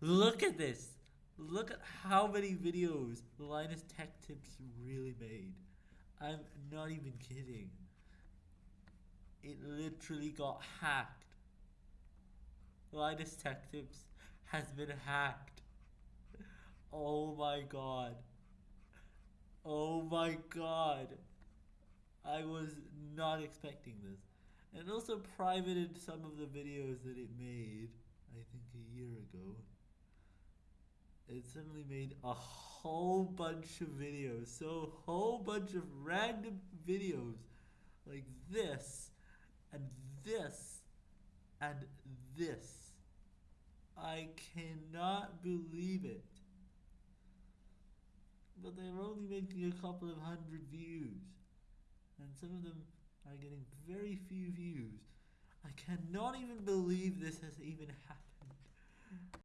Look at this. Look at how many videos Linus Tech Tips really made. I'm not even kidding. It literally got hacked. Linus Tech Tips has been hacked. Oh my god. Oh my god. I was not expecting this. And also privated some of the videos that it made, I think a year ago. It suddenly made a whole bunch of videos. So a whole bunch of random videos like this and this and this. I cannot believe it. But they're only making a couple of hundred views. And some of them are getting very few views. I cannot even believe this has even happened.